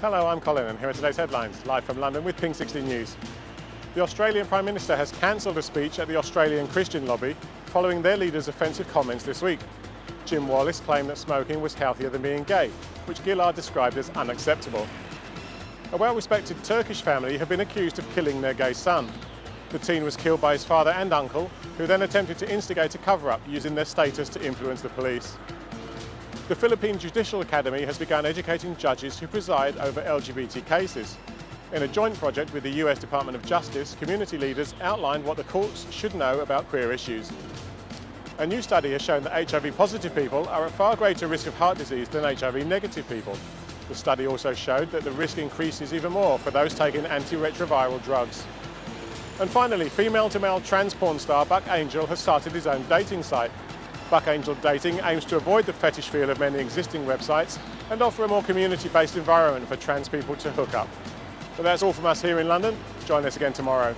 Hello, I'm Colin and here are today's headlines, live from London with Pink 16 News. The Australian Prime Minister has cancelled a speech at the Australian Christian lobby following their leader's offensive comments this week. Jim Wallace claimed that smoking was healthier than being gay, which Gillard described as unacceptable. A well-respected Turkish family have been accused of killing their gay son. The teen was killed by his father and uncle, who then attempted to instigate a cover-up using their status to influence the police. The Philippine Judicial Academy has begun educating judges who preside over LGBT cases. In a joint project with the US Department of Justice, community leaders outlined what the courts should know about queer issues. A new study has shown that HIV positive people are at far greater risk of heart disease than HIV negative people. The study also showed that the risk increases even more for those taking antiretroviral drugs. And finally, female-to-male trans porn star Buck Angel has started his own dating site. Buck Angel Dating aims to avoid the fetish feel of many existing websites and offer a more community-based environment for trans people to hook up. But that's all from us here in London. Join us again tomorrow.